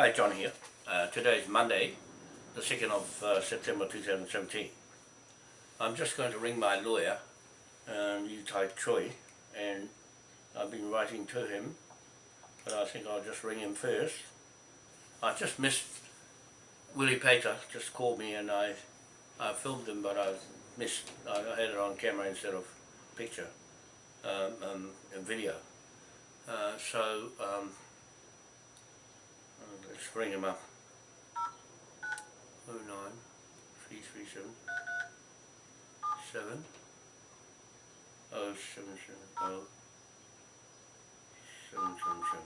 Hi, John here. Uh, today is Monday, the 2nd of uh, September 2017. I'm just going to ring my lawyer, um, Yu Tai Choi, and I've been writing to him, but I think I'll just ring him first. I just missed Willie Pater, just called me and I, I filmed him, but I missed, I had it on camera instead of picture, um, um, and video. Uh, so, um, let's bring him up. 09 337 7 0770 777.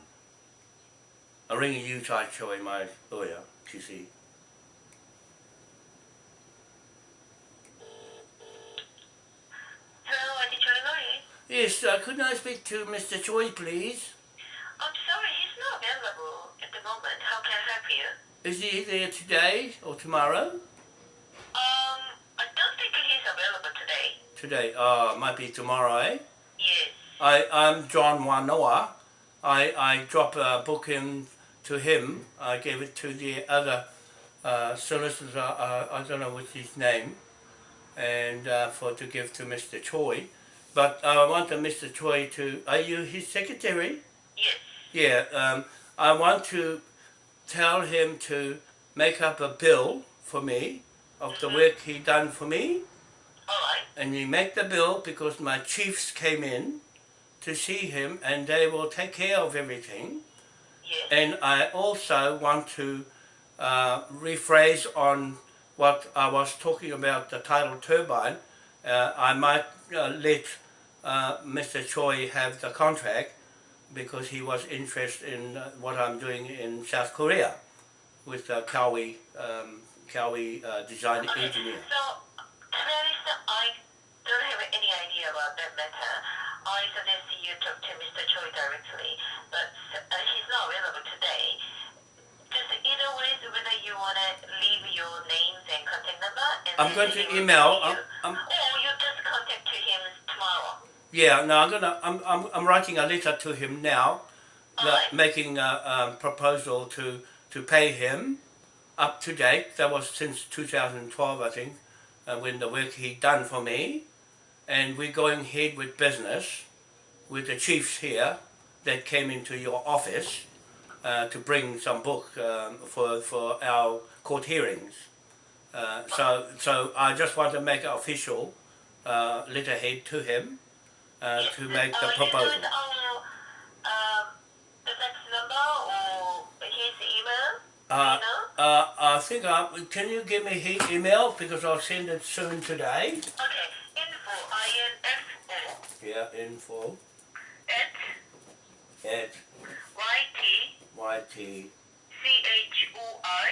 I'm ringing you, Tai Choi, my lawyer, TC. Hello, Auntie Choi Yes, uh, couldn't I speak to Mr. Choi, please? I'm sorry, he's not available at the moment. How can I help you? Is he there today or tomorrow? Um, I don't think he's available today. Today, uh, might be tomorrow, eh? Yes. I, I'm John Wanoa. I, I drop a book in to him. I gave it to the other uh, solicitor, uh, I don't know what's his name, and uh, for to give to Mr. Choi. But I want Mr. Choi to, are you his secretary? Yes. Yeah, um, I want to tell him to make up a bill for me of the work he done for me Alright. and you make the bill because my chiefs came in to see him and they will take care of everything Yes. and I also want to uh, rephrase on what I was talking about the tidal turbine uh, I might uh, let uh, Mr. Choi have the contract because he was interested in uh, what I'm doing in South Korea with uh, Kawi, um, Kawi uh, design Okay, engineer. so, to be honest, I don't have any idea about that matter. I suggest you talk to Mr. Choi directly, but uh, he's not available today. Just either way, whether you want to leave your names and contact number, and I'm going to email. I'm. I'm, Or you just contact to him tomorrow. Yeah, no, I'm gonna. I'm, I'm, I'm writing a letter to him now, making a, um proposal to to pay him up to date. That was since 2012, I think, uh, when the work he done for me, and we're going ahead with business with the chiefs here that came into your office uh, to bring some book um, for for our court hearings. Uh, so so I just want to make it official uh, letterhead to him uh, to make the uh, proposal. Um, the fax number or his email? Uh, uh, I think I, can you give me his email? Because I'll send it soon today. Okay, info, I-N-F-O, Yeah, info. At? At? Y-T yt C-H-O-I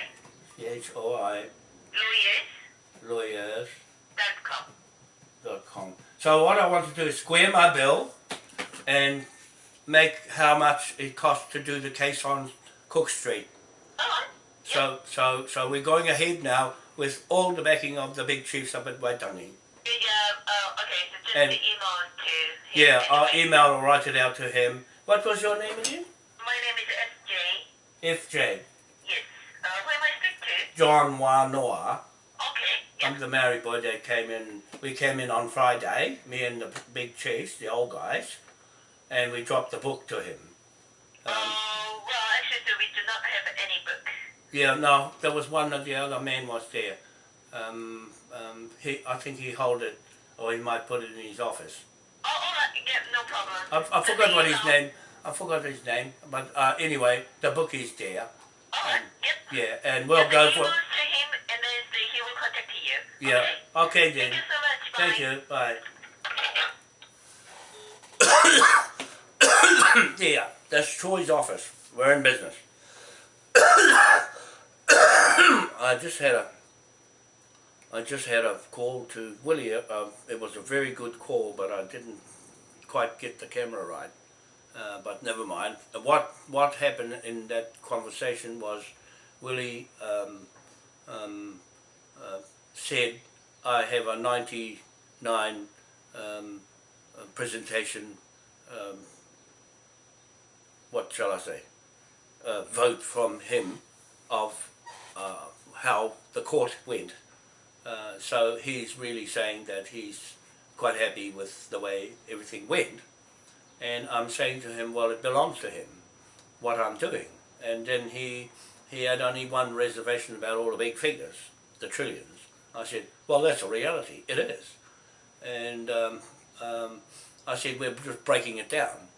c h o i. Lawyers? Lawyers. Dot com. dot com. So what I want to do is square my bill and make how much it costs to do the case on Cook Street. So so so we're going ahead now with all the backing of the big chiefs up at Waitangi. yeah, uh, okay, so just And- the email to him. Yeah, I'll email or write it out to him. What was your name again? My name is S-J, FJ. yes. Uh, who am I speaking to? John Wanoa. The married boy that came in. We came in on Friday, me and the big chiefs, the old guys, and we dropped the book to him. Um, Oh, well, actually, so we do not have any book. yeah, no, there was one of the other men was there. Um, um, he, I think he hold it, or he might put it in his office. Oh, alright, yeah, no problem. I, I forgot what his name. I forgot his name, but uh, anyway, the book is there. Alright, yep. Yeah, and we'll go for. to him and then say he will contact you. Yeah. Okay? Okay then. Thank you so much. Bye. Thank you. Bye. yeah, that's Troy's office. We're in business. I just had a I just had a call to Willie. Uh, it was a very good call, but I didn't quite get the camera right. Uh, but never mind. What what happened in that conversation was Willie um, um, uh, said, "I have a 99 um, uh, presentation. Um, what shall I say? Uh, vote from him of uh, how the court went. Uh, so he's really saying that he's quite happy with the way everything went. And I'm saying to him, well, it belongs to him, what I'm doing. And then he, he had only one reservation about all the big figures, the trillions. I said, well, that's a reality. It is. And um, um, I said, we're just breaking it down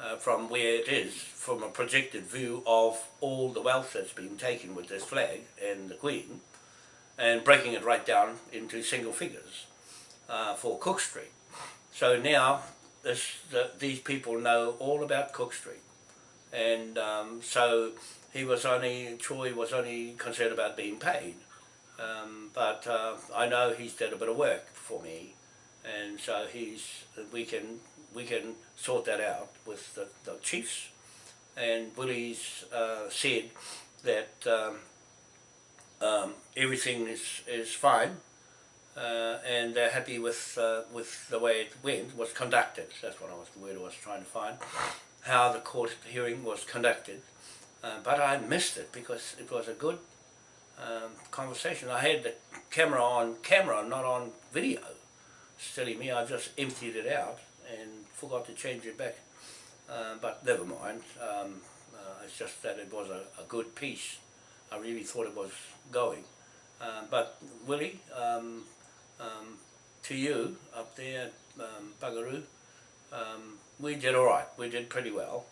uh, from where it is, from a projected view of all the wealth that's been taken with this flag and the Queen, and breaking it right down into single figures uh, for Cook Street. So now this, the, these people know all about Cook Street. And um, so he was only, Troy was only concerned about being paid. Um, but uh, I know he's done a bit of work for me. And so he's we can we can sort that out with the, the chiefs. And Willie's uh, said that um, um, everything is, is fine. Uh, and they're happy with uh, with the way it went was conducted. That's what I was the word I was trying to find. How the court hearing was conducted. Uh, but I missed it because it was a good um, conversation I had the camera on camera not on video silly me, I just emptied it out and forgot to change it back. Uh, but never mind, um, uh, it's just that it was a, a, good piece. I really thought it was going. Uh, but Willie, um, um, to you up there um, Bugaroo, um, we did alright, we did pretty well.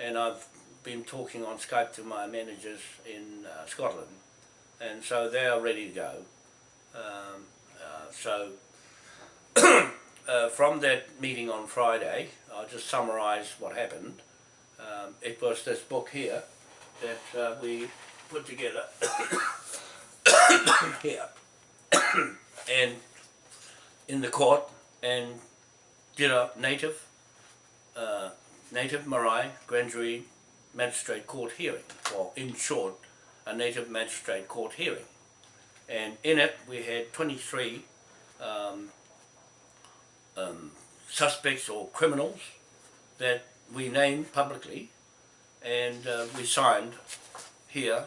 And I've been talking on Skype to my managers in uh, Scotland and so they are ready to go. Um, uh, so uh, from that meeting on Friday, I'll just summarise what happened. Um, it was this book here that uh, we put together here and in the court and did a native uh, native Marae grand jury magistrate court hearing or in short a native magistrate court hearing. And in it we had 23 um, um, suspects or criminals that we named publicly and uh, we signed here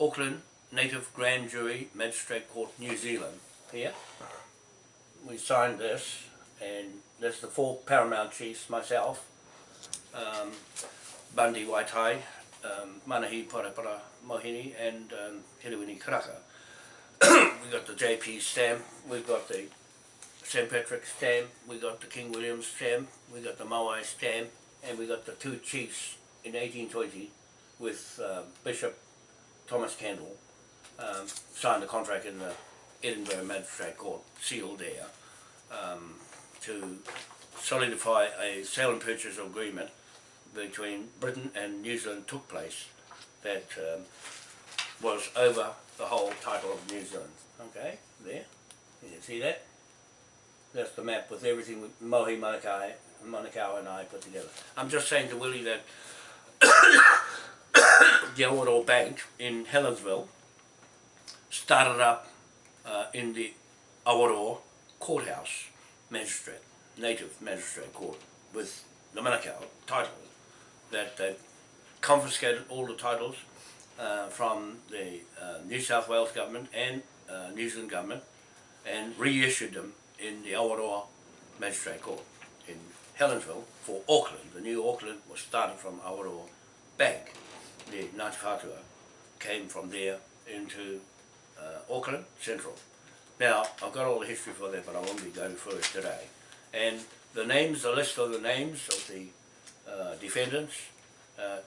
Auckland Native Grand Jury Magistrate Court New Zealand here. We signed this and there's the four paramount chiefs myself um, Bundy Waitai um, Manahi Parapara Mohini and um, Hiriwini Karaka we got the JP stamp we've got the St. Patrick's stamp, we got the King William stamp, we got the Maui stamp, and we got the two chiefs in 1820 with uh, Bishop Thomas Kendall um, signed a contract in the Edinburgh Magistrate Court, sealed there, um, to solidify a sale and purchase agreement between Britain and New Zealand took place that um, was over the whole title of New Zealand. Okay, there, you can see that? That's the map with everything with Mohi Manukau, Manukau and I put together. I'm just saying to Willie that the Awaroa Bank in Helensville started up uh, in the Awaroa courthouse magistrate, native magistrate court with the Manukau title that they confiscated all the titles uh, from the uh, New South Wales government and uh, New Zealand government and reissued them in the Awaroa Magistrate Court in Helensville for Auckland. The new Auckland was started from Awaroa Bank. The Ngāti Whātua came from there into uh, Auckland Central. Now, I've got all the history for that, but I won't be going through it today. And the names, the list of the names of the uh, defendants, uh,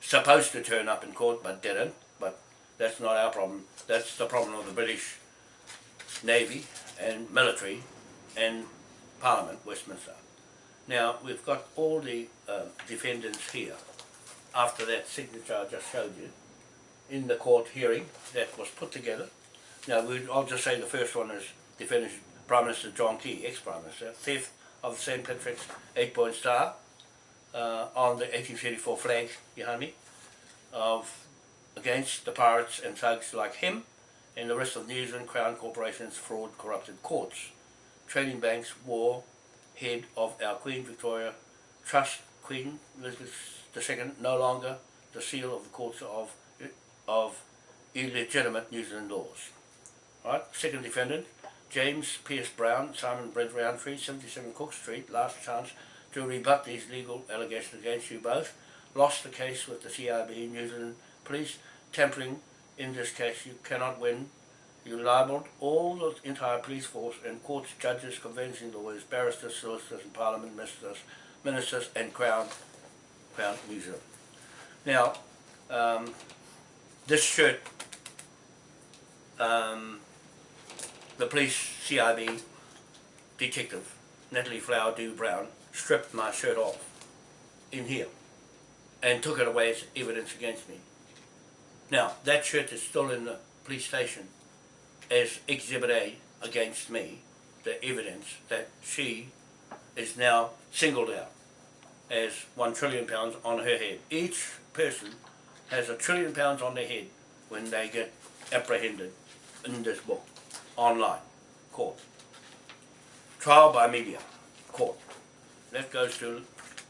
supposed to turn up in court, but didn't. But that's not our problem. That's the problem of the British Navy and military and Parliament, Westminster. Now, we've got all the uh, defendants here, after that signature I just showed you, in the court hearing that was put together. Now, I'll just say the first one is defendant Prime Minister John Key, ex-Prime Minister, theft of St. Patrick's eight-point star uh, on the 1834 flag behind me, of against the pirates and thugs like him, and the rest of New Zealand Crown Corporation's fraud corrupted courts. Trading banks war head of our Queen Victoria Trust Queen Elizabeth II no longer the seal of the courts of of illegitimate New Zealand laws. Right? Second defendant, James Pierce Brown, Simon Brent Roundtree, 77 Cook Street, last chance to rebut these legal allegations against you both. Lost the case with the CIB New Zealand Police, tampering in this case you cannot win. You libelled all the entire police force and courts, judges, conveyancing lawyers, barristers, solicitors and parliament ministers, ministers and Crown, Crown New Zealand. Now, um, this shirt, um, the police CIB detective, Natalie Flower Dew Brown, stripped my shirt off in here and took it away as evidence against me. Now, that shirt is still in the police station as Exhibit A against me, the evidence that she is now singled out as one trillion pounds on her head. Each person has a trillion pounds on their head when they get apprehended in this book, online, court. Trial by media, court. That goes to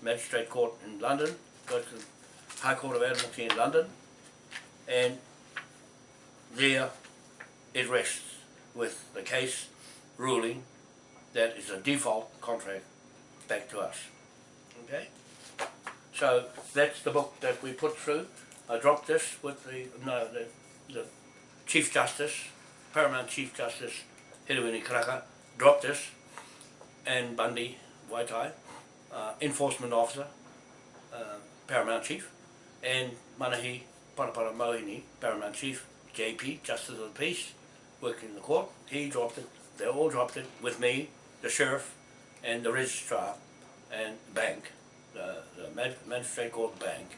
Magistrate Court in London, goes to High Court of Admiralty in London, and there it rests with the case ruling that is a default contract back to us. Okay? So that's the book that we put through. I dropped this with the, no, the, the Chief Justice, Paramount Chief Justice, Hiruini Karaka, dropped this, and Bundy, Waitai, uh, Enforcement Officer, uh, Paramount Chief, and Manahi Parapara Mohini, Paramount Chief, JP, Justice of the Peace, working in the court. He dropped it, they all dropped it with me, the Sheriff, and the Registrar, and bank, the, the Mag- Magistrate Court Bank,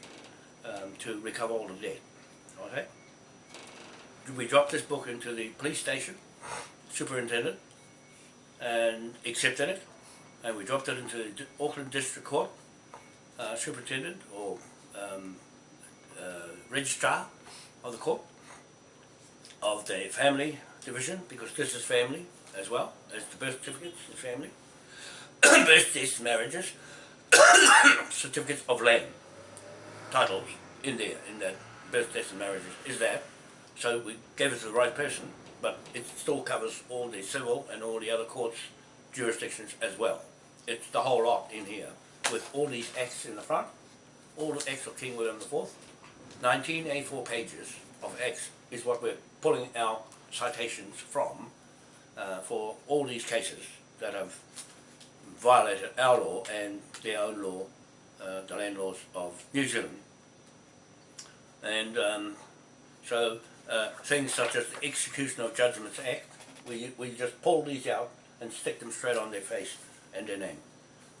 um, to recover all the debt. Okay? We dropped this book into the police station, superintendent, and accepted it, and we dropped it into the Auckland District Court, uh, superintendent or um, uh, registrar of the court of the family division, because this is family as well as the birth certificates is family, birth deaths, marriages, certificates of land, titles in there, in that birth deaths and marriages is that. So we gave it to the right person, but it still covers all the civil and all the other courts jurisdictions as well. It's the whole lot in here, with all these acts in the front, all the acts of King William IV, 1984 pages of acts is what we're pulling our citations from uh, for all these cases that have violated our law and their own law, uh, the land laws of New Zealand. And um, so uh, things such as the Execution of Judgments Act, we, we just pull these out and stick them straight on their face and their name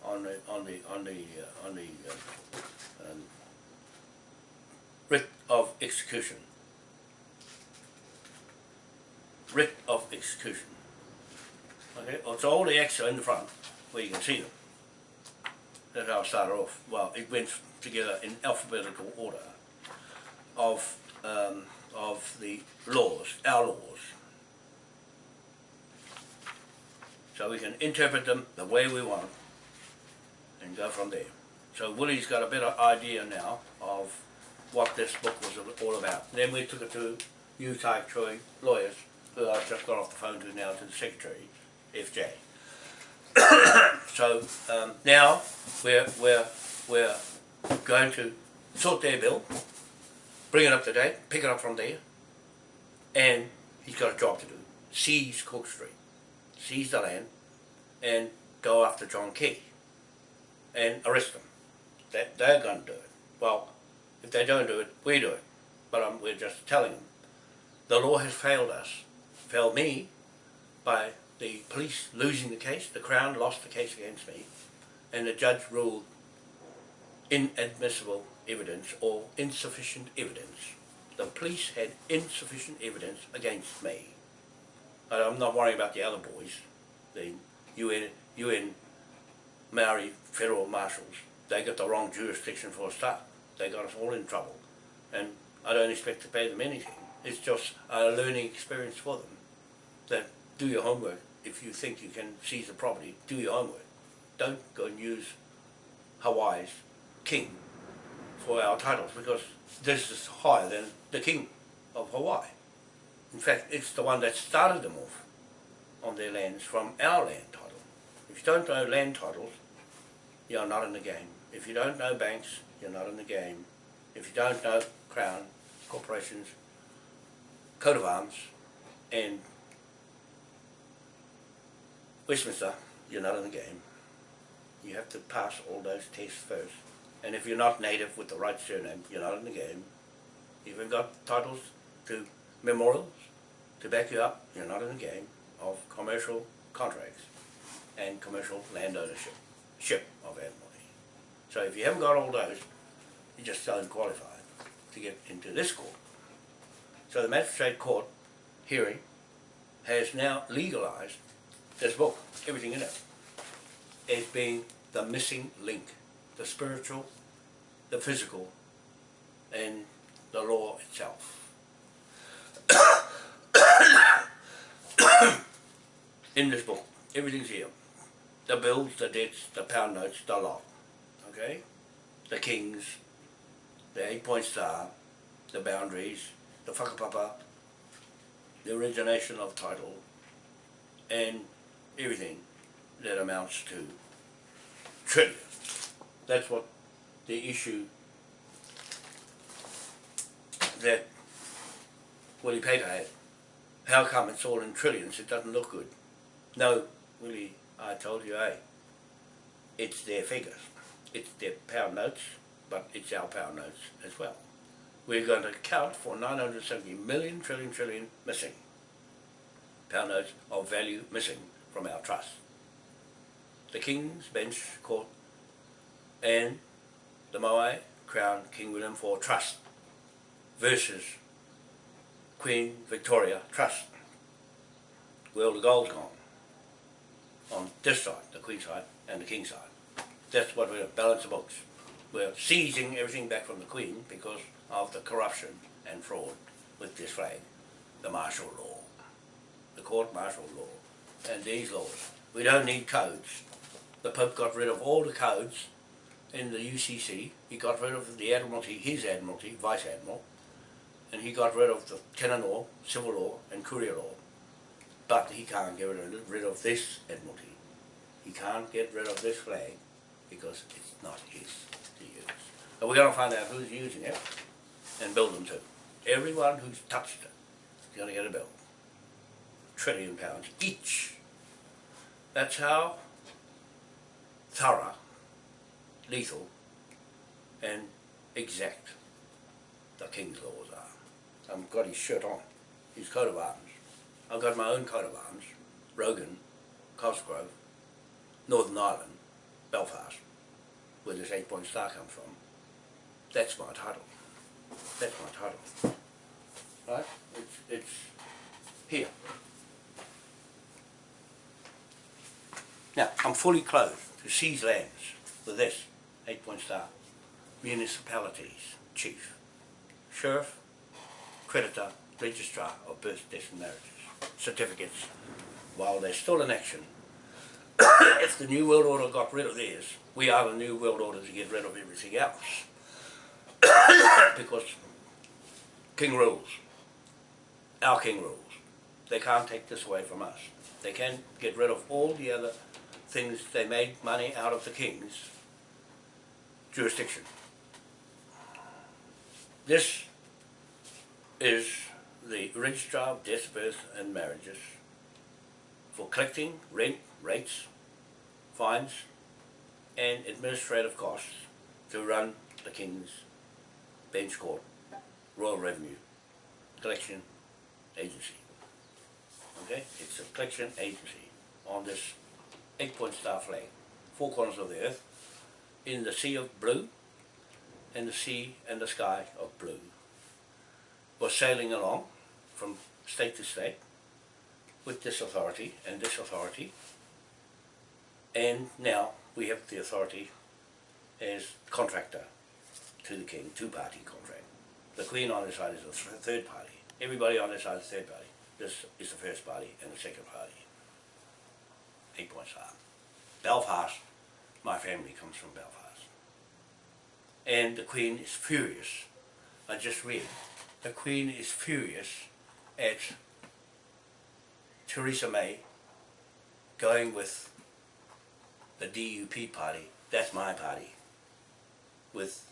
on the on the on the uh, on the uh, um, writ of execution. Writ of execution. Okay, so all the acts are in the front where you can see them. That's how I started off. Well, it went together in alphabetical order of um, of the laws, our laws. So we can interpret them the way we want and go from there. So Willie's got a better idea now of what this book was all about. Then we took it to you, Tai Choi lawyers, who I've just got off the phone to now to the secretary, FJ. so um, now we're we're we're going to sort their bill, bring it up to date, pick it up from there, and he's got a job to do. Seize Cook Street, seize the land, and go after John Key and arrest them. That they're going to do it. Well, if they don't do it, we do it. But um, we're just telling them. The law has failed us, failed me, by the police losing the case. The Crown lost the case against me, and the judge ruled inadmissible evidence or insufficient evidence. The police had insufficient evidence against me. I'm not worrying about the other boys, the UN, UN Maori federal marshals. They got the wrong jurisdiction for a start. They got us all in trouble. And I don't expect to pay them anything. It's just a learning experience for them. That do your homework. If you think you can seize the property, do your homework. Don't go and use Hawaii's king for our titles because this is higher than the king of Hawaii. In fact, it's the one that started them off on their lands from our land title. If you don't know land titles, you're not in the game. If you don't know banks, you're not in the game. If you don't know Crown, corporations, coat of arms, and Westminster, you're not in the game. You have to pass all those tests first. And if you're not native with the right surname, you're not in the game. You haven't got titles to memorials to back you up, you're not in the game of commercial contracts and commercial land ownership, ship of Admiralty. So if you haven't got all those, you just don't qualify to get into this court. So the magistrate court hearing has now legalised this book, everything in it, as being the missing link, the spiritual, the physical, and the law itself. In this book, everything's here. The bills, the debts, the pound notes, the lot, okay? The kings, the eight-point star, the boundaries, the whakapapa, the origination of title, and everything that amounts to trillion. That's what the issue that Willie Pater had. How come it's all in trillions? It doesn't look good. No, Willie, I told you, hey, it's their figures. It's their pound notes, but it's our pound notes as well. We're going to account for 970 million trillion trillion missing. Pound notes of value missing from our trust. The King's Bench Court and the Moai Crown King William IV Trust versus Queen Victoria Trust. Where the gold's gone. On this side, the Queen side and the King side. That's what we're balance the books. We're seizing everything back from the Queen because of the corruption and fraud with this flag. The martial law. The court martial law. And these laws. We don't need codes. The Pope got rid of all the codes in the UCC. He got rid of the Admiralty, his Admiralty, Vice Admiral, and he got rid of the canon law, civil law, and courier law. But he can't get rid of this Admiralty. He can't get rid of this flag because it's not his to use. But we're going to find out who's using it and build them too. Everyone who's touched it is going to get a bill. Trillion pounds each. That's how thorough, lethal, and exact the King's laws I've got his shirt on, his coat of arms. I've got my own coat of arms, Rogan, Cosgrove, Northern Ireland, Belfast, where this eight point star comes from. That's my title. That's my title. Right? It's, it's here. Now, I'm fully clothed to seize lands with this eight point star. Municipalities, chief, sheriff, creditor, registrar of birth, death and marriages, certificates, while they're still in action. if the New World Order got rid of theirs, we are the New World Order to get rid of everything else. because King rules. Our King rules. They can't take this away from us. They can't get rid of all the other things they made money out of the King's jurisdiction. This is the Registrar of Death, Birth and Marriages for collecting rent, rates, fines and administrative costs to run the King's Bench Court Royal Revenue Collection Agency. Okay, it's a collection agency on this eight-point star flag, four corners of the earth, in the sea of blue, and the sea and the sky of blue. Was sailing along from state to state with this authority and this authority, and now we have the authority as contractor to the king, two-party contract. The queen on this side is the third party. Everybody on this side is third party. This is the first party and the second party. Eight points. Belfast, my family comes from Belfast. And the Queen is furious. I just read the Queen is furious at Theresa May going with the DUP party, that's my party, with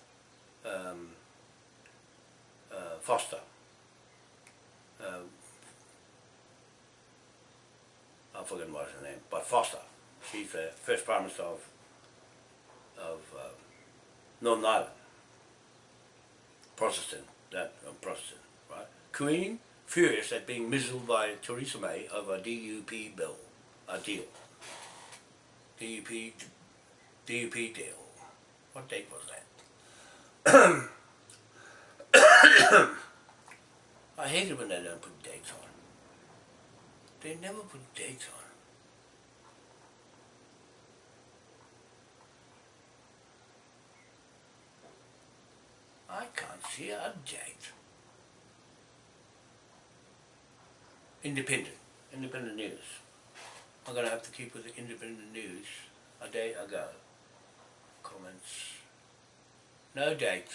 um, uh, Foster. Uh, I've forgotten what her name, but Foster. She's the first Prime Minister of, of uh, Northern Ireland. Protestant, that um, Protestant, right? Queen furious at being mizzled by Theresa May over a DUP bill, a deal. DUP, DUP deal. What date was that? I hate it when they don't put dates on. They never put dates on. I a date. Independent, independent news. I'm going to have to keep with the independent news a day ago. Comments. No date.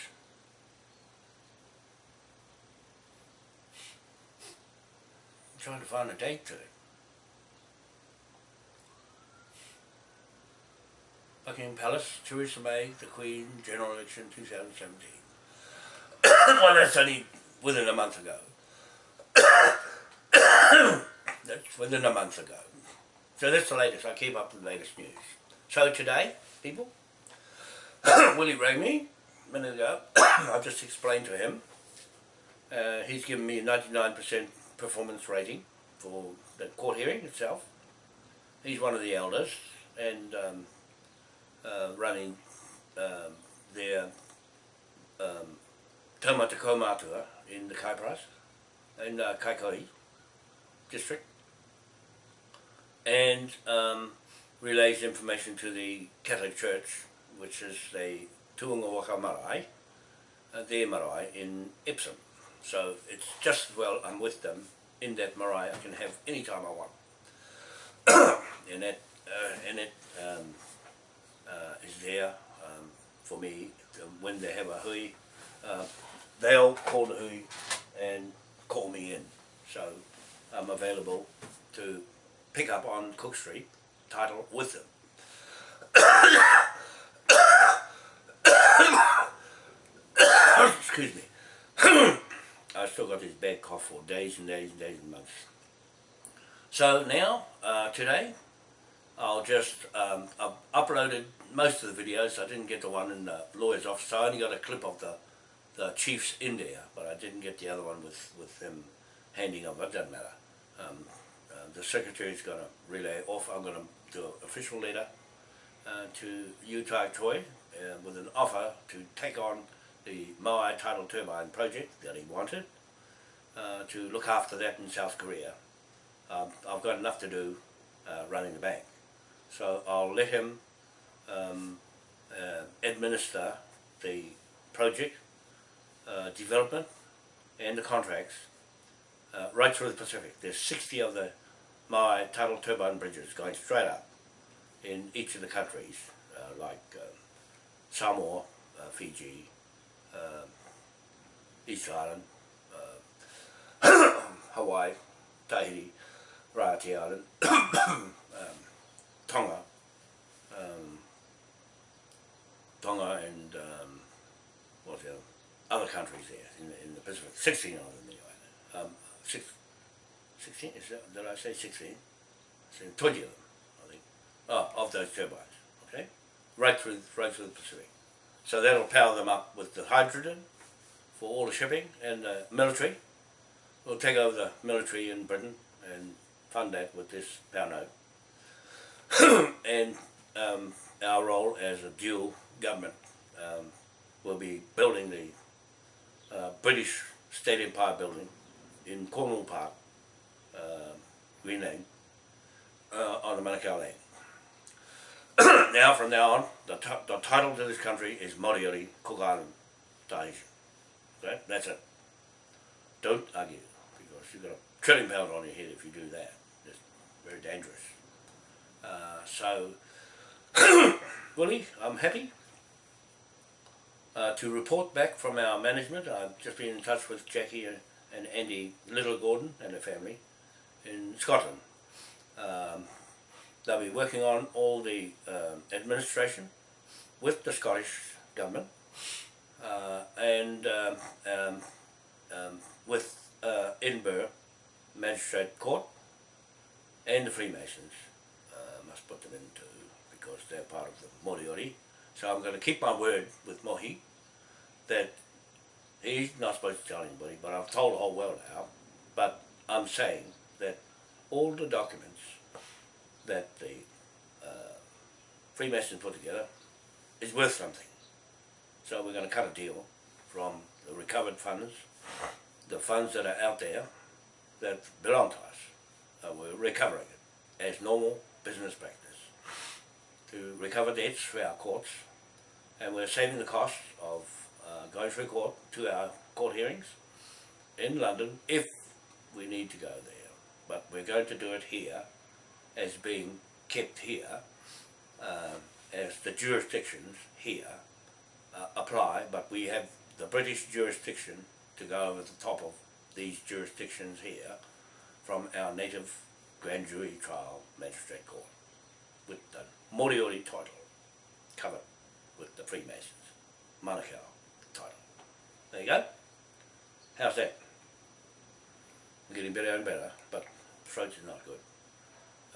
I'm trying to find a date to it. Buckingham Palace, Theresa May, the Queen, General Election 2017. Well, that's only within a month ago. that's within a month ago. So that's the latest. I keep up with the latest news. So today, people, Willie rang me a minute ago. I've just explained to him. Uh, he's given me a 99% performance rating for the court hearing itself. He's one of the elders and um, uh, running um, their um, Tamatako Matua in the Kaipras, in uh, district, and um, relays information to the Catholic Church, which is the Tuunga Marae, uh, their marae in Epsom. So it's just as well I'm with them in that marae I can have any time I want. and that, uh, and it um, uh, is there um, for me when they have a hui. Uh, they'll call the hui and call me in. So I'm available to pick up on Cook Street title with them. Excuse me. I still got this bad cough for days and days and days and months. So now, uh, today, I'll just, um, I've uploaded most of the videos. I didn't get the one in the lawyer's office. I only got a clip of the, the chiefs in there, but I didn't get the other one with, with them handing over. It doesn't matter. Um, uh, the secretary's going to relay off. I'm going to do an official letter uh, to Utai Choi uh, with an offer to take on the Moai tidal turbine project that he wanted uh, to look after that in South Korea. Um, I've got enough to do uh, running the bank. So I'll let him um, uh, administer the project, uh, development and the contracts uh, right through the Pacific. There's 60 of the Moai tidal turbine bridges going straight up in each of the countries uh, like Samoa, Fiji, uh, East Island, uh, Hawaii, Tahiti, Raiatea Island, um, Tonga, um, Tonga and um, what's the other, other countries there in the, in the Pacific, 16 of them anyway. Um, six, 16, is that, did I say 16? 20 of them, I think, oh, of those turbines, okay? Right through, right through the Pacific. So that'll power them up with the hydrogen for all the shipping and the military. We'll take over the military in Britain and fund that with this power note. and um, our role as a dual government um, will be building the uh, British State Empire building in Cornwall Park, uh, Greenland, uh, on the Manukau land. now, from now on, the, the title to this country is Moriori Cook Island Tahitian. Okay? That's it. Don't argue, because you've got a trillion pounds on your head if you do that. It's very dangerous. Uh, so, Willie, I'm happy. Uh, to report back from our management. I've just been in touch with Jackie and, and Andy Little Gordon and their family in Scotland. Um, they'll be working on all the um, administration with the Scottish government uh, and um, um, um, with uh, Edinburgh Magistrate Court and the Freemasons. Uh, must put them into because they're part of the Moriori. So I'm going to keep my word with Mohi that he's not supposed to tell anybody, but I've told the whole world now. But I'm saying that all the documents that the uh, Freemasons put together is worth something. So we're going to cut a deal from the recovered funds, the funds that are out there that belong to us. Uh, we're recovering it as normal business practice to recover debts for our courts and we're saving the cost of uh, going through court to our court hearings in London if we need to go there. But we're going to do it here as being kept here um, as the jurisdictions here uh, apply, but we have the British jurisdiction to go over the top of these jurisdictions here from our native grand jury trial magistrate court with the Moriori title covered with the Freemasons, Manukau title. There you go. How's that? I'm getting better and better, but throat is not good.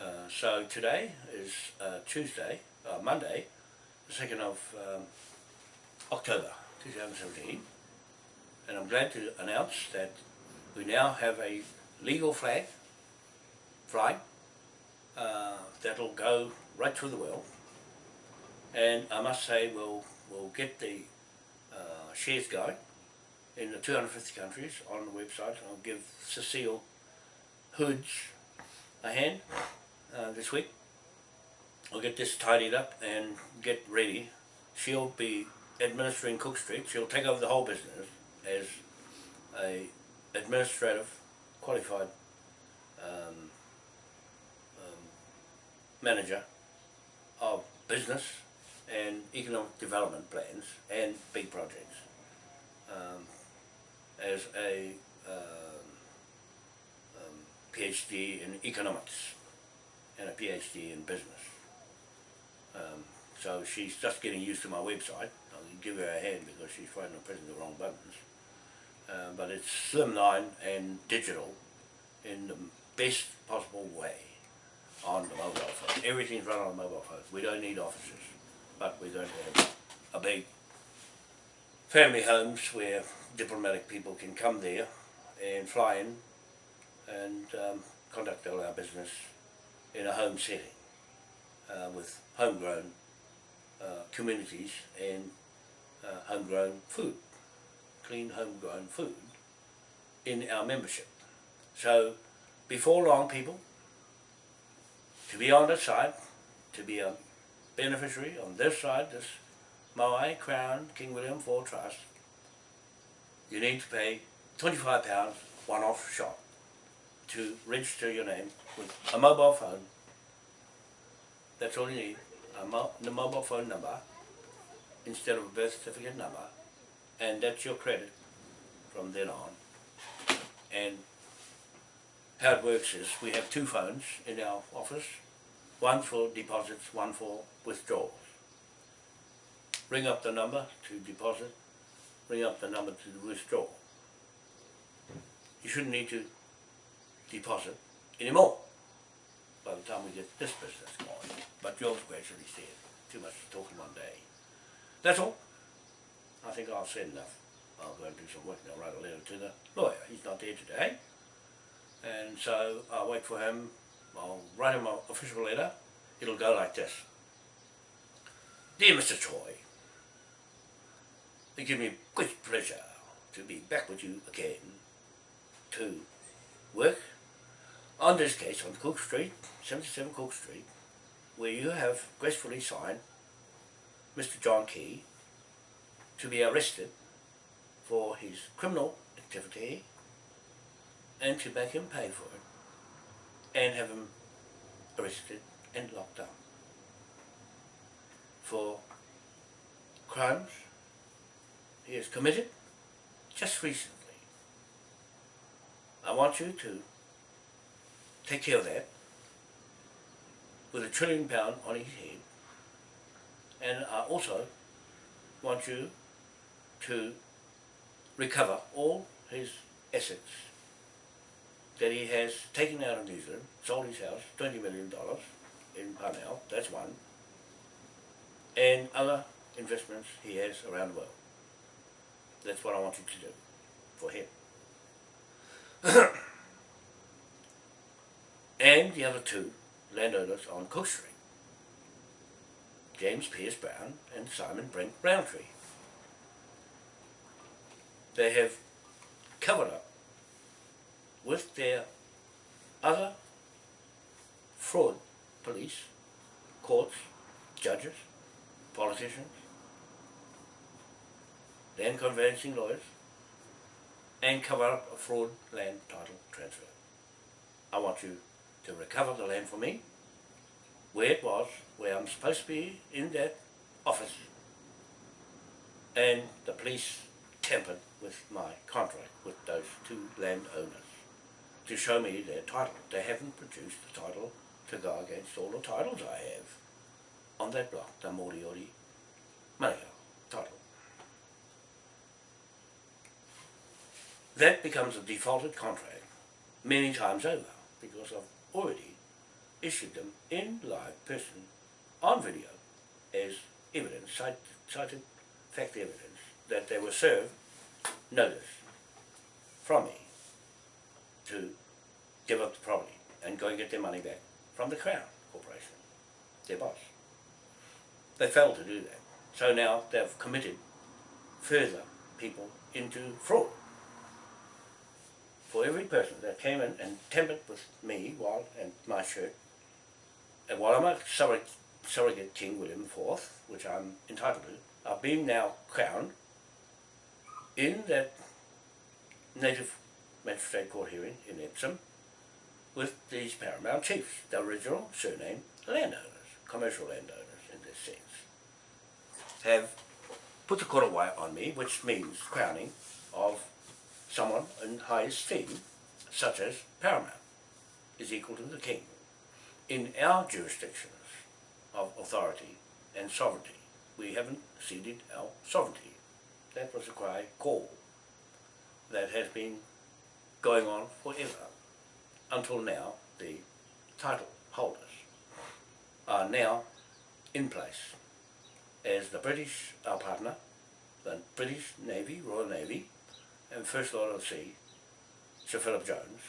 Uh, so today is uh, Tuesday, uh, Monday, the 2nd of um, October 2017 and I'm glad to announce that we now have a legal flag flying uh, that'll go right through the world and I must say we'll, we'll get the uh, shares going in the 250 countries on the website. I'll give Cecile Hoods a hand uh, this week. I'll get this tidied up and get ready. She'll be administering Cook Street. She'll take over the whole business as a administrative qualified um, um, manager of business and economic development plans and big projects um, as a um, um, PhD in economics and a PhD in business. Um, so she's just getting used to my website. I'll give her a hand because she's trying to press the wrong buttons. Uh, but it's slimline and digital in the best possible way on the mobile phone. Everything's run on the mobile phone. We don't need offices but we don't have a big family homes where diplomatic people can come there and fly in and um, conduct all our business in a home setting uh, with homegrown uh, communities and uh, homegrown food, clean homegrown food in our membership. So before long people, to be on the side, to be a beneficiary on this side, this Moai Crown King William IV Trust, you need to pay £25 one-off shot to register your name with a mobile phone. That's all you need, a mo the mobile phone number instead of a birth certificate number, and that's your credit from then on. And how it works is we have two phones in our office, one for deposits, one for withdrawals. Ring up the number to deposit, ring up the number to withdraw. You shouldn't need to deposit anymore by the time we get this business going. But George gradually said, too much talking one day. That's all. I think I've said enough. I'll go and do some work and I'll write a letter to the lawyer. He's not there today. And so I'll wait for him I'll write him an official letter. It'll go like this. Dear Mr. Choi, it gives me great pleasure to be back with you again to work on this case on Cook Street, 77 Cook Street, where you have gracefully signed Mr. John Key to be arrested for his criminal activity and to make him pay for it and have him arrested and locked up for crimes he has committed just recently. I want you to take care of that with a trillion pound on his head and I also want you to recover all his assets that he has taken out of New Zealand, sold his house, $20 million in Parnell, that's one, and other investments he has around the world. That's what I want you to do for him. and the other two landowners on Cook Street, James Pierce Brown and Simon Brent Roundtree. They have covered up with their other fraud police, courts, judges, politicians, land conveyancing lawyers, and cover up a fraud land title transfer. I want you to recover the land for me, where it was, where I'm supposed to be in that office, and the police tampered with my contract with those two landowners to show me their title. They haven't produced the title to go against all the titles I have on that block, the Moriori Manukau title. That becomes a defaulted contract many times over because I've already issued them in live person on video as evidence, cited fact evidence that they were served notice from me to give up the property and go and get their money back from the Crown Corporation, their boss. They failed to do that. So now they've committed further people into fraud. For every person that came in and tampered with me while and my shirt, and while I'm a surrogate, surrogate King William IV, which I'm entitled to, I've been now crowned in that native magistrate court hearing in Epsom with these paramount chiefs, the original surname landowners, commercial landowners in this sense, have put the korowai on me, which means crowning of someone in high esteem, such as paramount, is equal to the king. In our jurisdictions of authority and sovereignty, we haven't ceded our sovereignty. That was a cry call that has been going on forever until now the title holders are now in place as the British, our partner, the British Navy, Royal Navy, and First Lord of the Sea, Sir Philip Jones,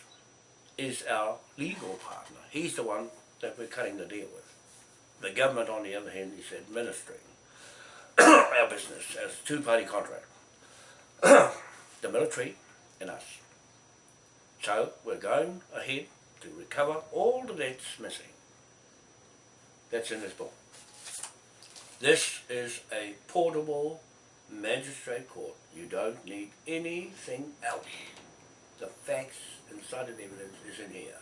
is our legal partner. He's the one that we're cutting the deal with. The government, on the other hand, is administering our business as a two-party contract. the military and us. So we're going ahead to recover all the debts missing. That's in this book. This is a portable magistrate court. You don't need anything else. The facts and cited evidence is in here.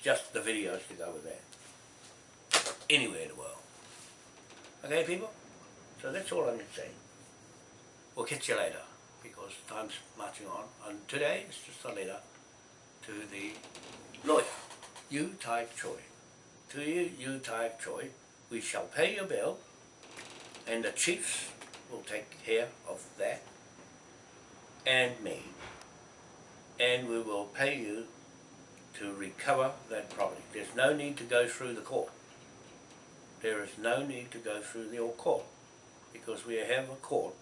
Just the videos to go with that. Anywhere in the world. Okay people? So that's all I'm going to say. We'll catch you later because time's marching on. And today it's just a letter to the lawyer, You Tai Choi. To you, you Tai Choi, we shall pay your bill and the chiefs will take care of that and me and we will pay you to recover that property. There's no need to go through the court. There is no need to go through the court because we have a court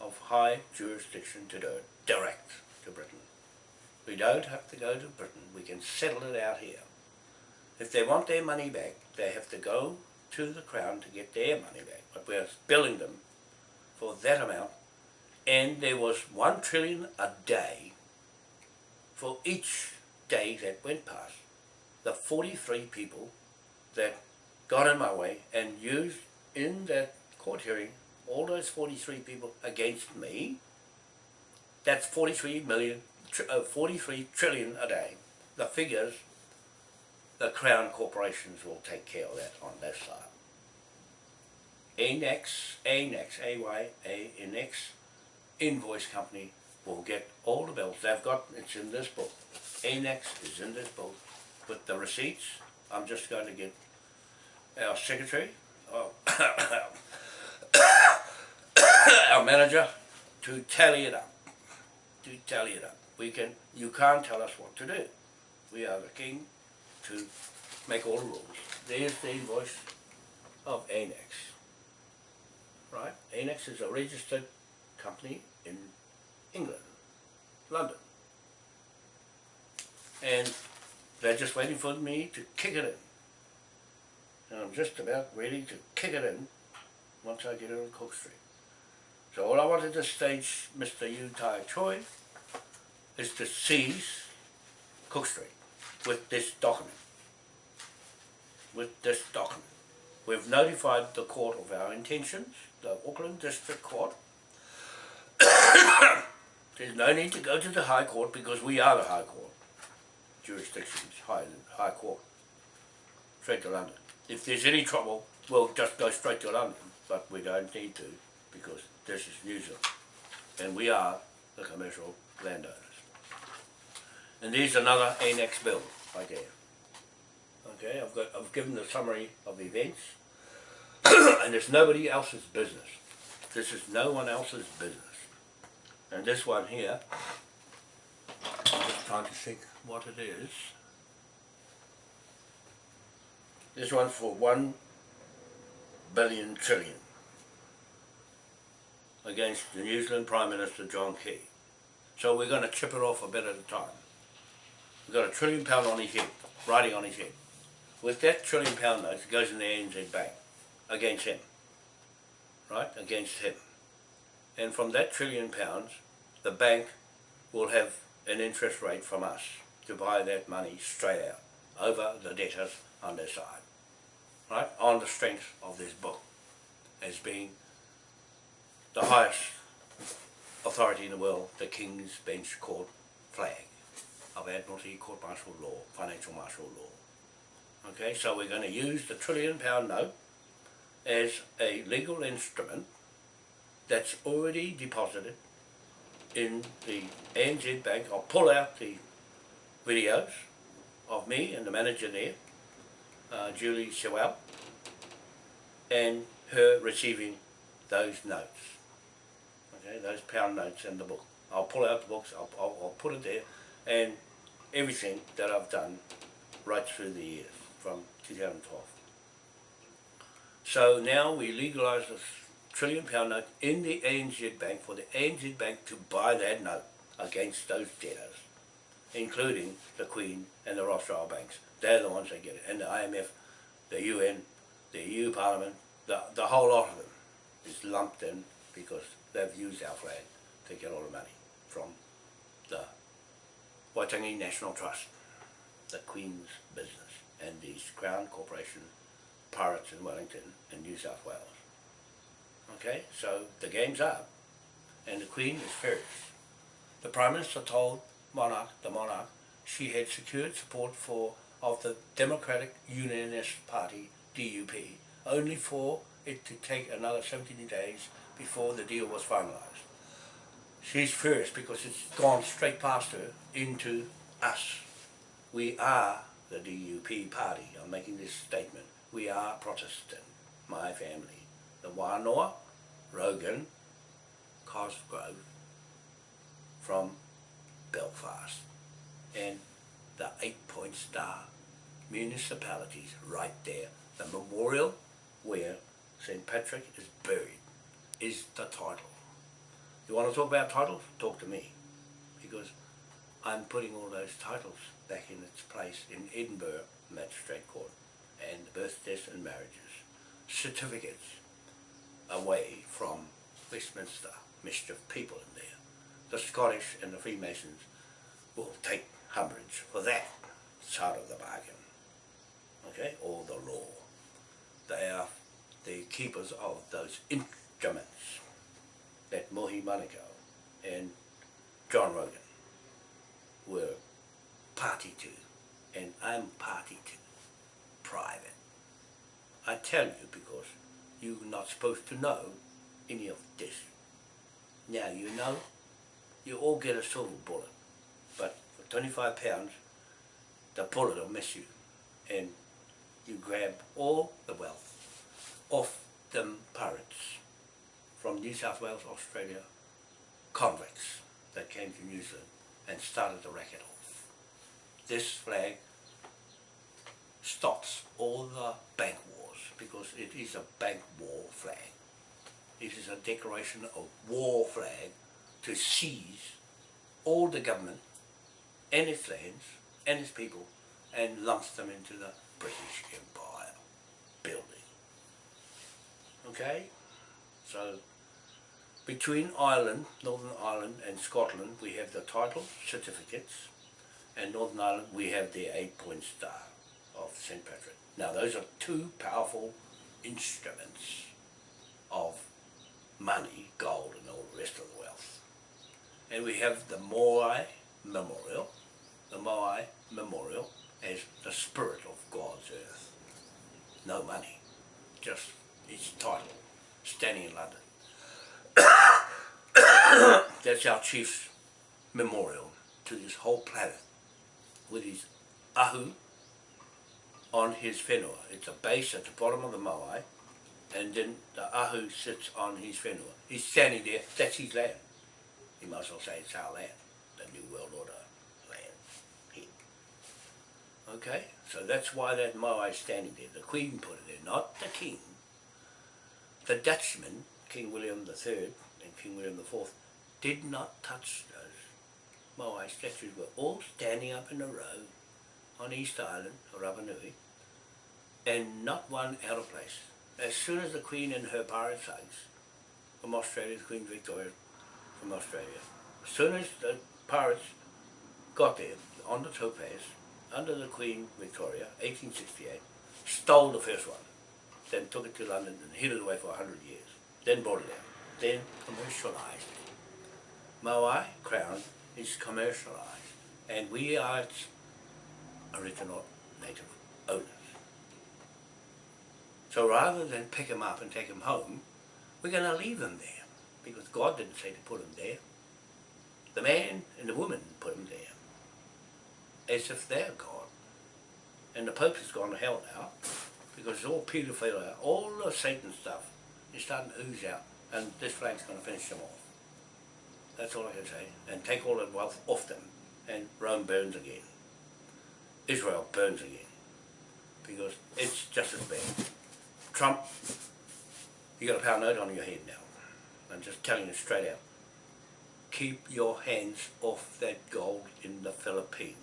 of high jurisdiction to do it direct to Britain. We don't have to go to Britain. We can settle it out here. If they want their money back, they have to go to the Crown to get their money back. But we're billing them for that amount. And there was one trillion a day for each day that went past. The 43 people that got in my way and used in that court hearing all those 43 people against me, that's 43 million uh, 43 trillion a day. The figures, the Crown corporations will take care of that on their side. ANEX, ANEX, A-Y-A-N-X, invoice company will get all the bills. They've got, it's in this book. ANEX is in this book with the receipts. I'm just going to get our secretary, oh, our manager, to tally it up. To tally it up. We can, you can't tell us what to do. We are the king to make all the rules. There's the invoice of ANEX. Right? ANEX is a registered company in England, London. And they're just waiting for me to kick it in. And I'm just about ready to kick it in once I get it on Cook Street. So all I wanted to stage Mr. Yu Tai Choi is to seize Cook Street with this document. With this document. We've notified the court of our intentions, the Auckland District Court. There's no need to go to the High Court because we are the High Court. Jurisdictions, High, high Court. Straight to London. If there's any trouble, we'll just go straight to London, but we don't need to because this is New Zealand. And we are the commercial landowners. And there's another annex bill right there. Okay, I've got I've given the summary of events and it's nobody else's business. This is no one else's business. And this one here, I'm just trying to think what it is. This one's for one billion trillion against the New Zealand Prime Minister John Key. So we're going to chip it off a bit at a time. We've got a trillion pound on his head, riding on his head. With that trillion pound note, it goes in the ANZ Bank against him, right, against him. And from that trillion pounds, the bank will have an interest rate from us to buy that money straight out over the debtors on their side, right, on the strength of this book as being the highest authority in the world, the King's Bench Court flag of Admiralty Court Martial Law, Financial Martial Law. Okay, so we're going to use the trillion pound note as a legal instrument that's already deposited in the ANZ Bank. I'll pull out the videos of me and the manager there, uh, Julie Sewell, and her receiving those notes okay, those pound notes in the book. I'll pull out the books, I'll, I'll, I'll put it there, and everything that I've done right through the years from 2012. So now we legalise this trillion pound note in the ANZ Bank for the ANZ Bank to buy that note against those debtors, including the Queen and the Rothschild banks. They're the ones that get it, and the IMF, the UN, the EU Parliament, the, the whole lot of them is lumped in because they've used our flag to get all the money from Waitangi National Trust, the Queen's business, and the Crown Corporation Pirates in Wellington and New South Wales. Okay, so the game's up, and the Queen is furious. The Prime Minister told Monarch, the Monarch, she had secured support for of the Democratic Unionist Party, DUP, only for it to take another 17 days before the deal was finalised. She's furious because it's gone straight past her into us. We are the DUP party. I'm making this statement. We are Protestant, my family. The Wanoa, Rogan, Cosgrove from Belfast and the Eight Point Star municipalities right there. The memorial where St. Patrick is buried is the title. You want to talk about titles? Talk to me. Because I'm putting all those titles back in its place in Edinburgh Magistrate Court and birth, deaths and marriages. Certificates away from Westminster mischief people in there. The Scottish and the Freemasons will take umbrage for that side of the bargain. Okay, or the law. They are the keepers of those instruments that Mohi Manukau and John Rogan were party to, and I'm party to, private. I tell you because you're not supposed to know any of this. Now you know, you all get a silver bullet, but for 25 pounds, the bullet will miss you, and you grab all the wealth off them pirates from New South Wales, Australia, convicts that came to New Zealand and started the racket off. This flag stops all the bank wars because it is a bank war flag. It is a declaration of war flag to seize all the government and its lands and its people and lumps them into the British Empire building. Okay? So, between Ireland, Northern Ireland and Scotland, we have the title certificates, and Northern Ireland, we have the eight-point star of St. Patrick. Now, those are two powerful instruments of money, gold, and all the rest of the wealth. And we have the Moai Memorial, the Moai Memorial as the spirit of God's earth. No money, just its title, standing in London. That's our chief's memorial to this whole planet with his ahu on his whenua. It's a base at the bottom of the Moai and then the ahu sits on his whenua. He's standing there, that's his land. You might as well say it's our land, the New World Order land. Here. Okay, so that's why that Moai is standing there. The Queen put it there, not the King. The Dutchman, King William III King William IV, did not touch those Moai statues. Were all standing up in a row on East Island, or Rapanui, and not one out of place. As soon as the Queen and her pirate thugs from Australia, Queen Victoria from Australia, as soon as the pirates got there on the Topaze, under the Queen Victoria, 1868, stole the first one, then took it to London and hid it away for 100 years, then brought it out, then commercialised it. Moai Crown is commercialised, and we are its original native owners. So rather than pick them up and take them home, we're going to leave them there, because God didn't say to put them there. The man and the woman put them there, as if they're God. And the Pope has gone to hell now, because it's all paedophilia, all the Satan stuff is starting to ooze out, and this flag's going to finish them off. That's all I can say. And take all that wealth off them, and Rome burns again. Israel burns again, because it's just as bad. Trump, you got a pound note on your head now. I'm just telling you straight out. Keep your hands off that gold in the Philippines.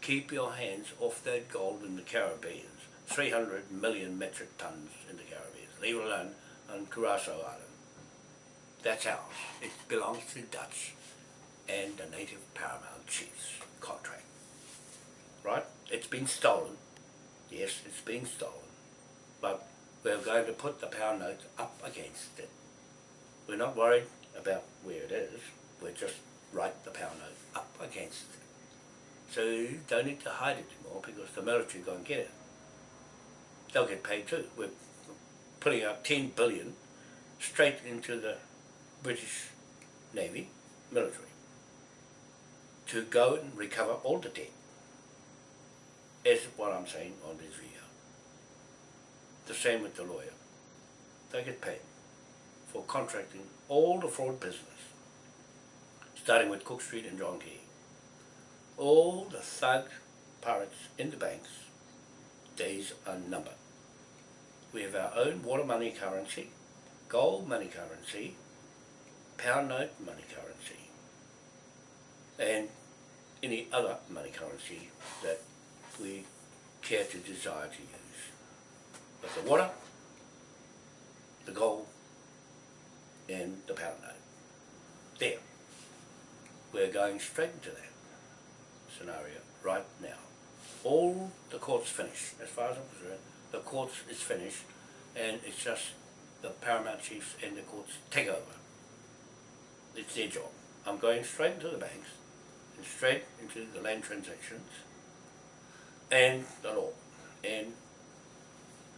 Keep your hands off that gold in the Caribbean. 300 million metric tons in the Caribbean. Leave it alone on Curacao Island. That's ours. It belongs to the Dutch and the native paramount chiefs contract. Right? It's been stolen. Yes, it's been stolen. But we're going to put the pound notes up against it. We're not worried about where it is. We're just write the pound note up against it. So you don't need to hide it anymore because the military go and get it. They'll get paid too. We're putting up 10 billion straight into the British Navy military to go and recover all the debt. Is what I'm saying on this video. The same with the lawyer. They get paid for contracting all the fraud business, starting with Cook Street and John Key. All the thug pirates in the banks, days are numbered. We have our own water money currency, gold money currency, pound note money currency, and any other money currency that we care to desire to use. But the water, the gold, and the pound note. There. We're going straight into that scenario right now. All the court's finished, as far as I'm concerned, the courts is finished, and it's just the paramount chiefs and the courts take over. It's their job. I'm going straight into the banks, and straight into the land transactions, and the law, and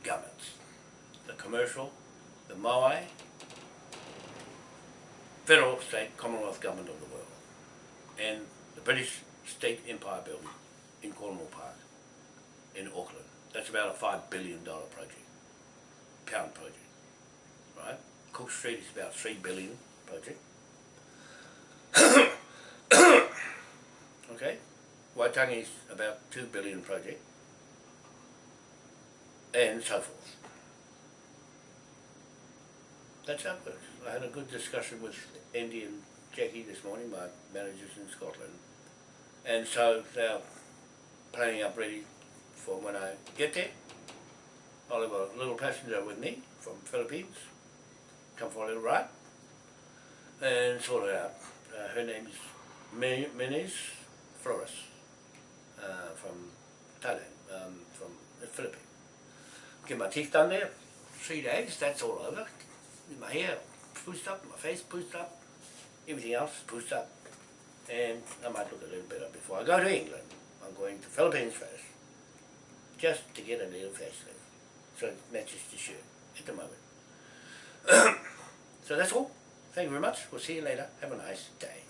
governments. The commercial, the Moai, federal, state, Commonwealth government of the world. And the British State Empire Building in Cornwall Park in Auckland. That's about a five billion dollar project, pound project, right? Cook Street is about three billion project. okay, Waitangi is about two billion project, and so forth. That's how it works. I had a good discussion with Andy and Jackie this morning, my managers in Scotland, and so they're planning up ready for when I get there. I'll have a little passenger with me from Philippines, come for a little ride, and sort it out. Uh, her name's Mi- Minis Flores, uh, from Thailand, um, from the Philippines. Get my teeth done there, three days, that's all over. My hair pushed up, my face pushed up, everything else pushed up. And I might look a little better before I go to England. I'm going to Philippines first, just to get a little facelift, so it matches the shirt at the moment. so that's all. Thank you very much. We'll see you later. Have a nice day.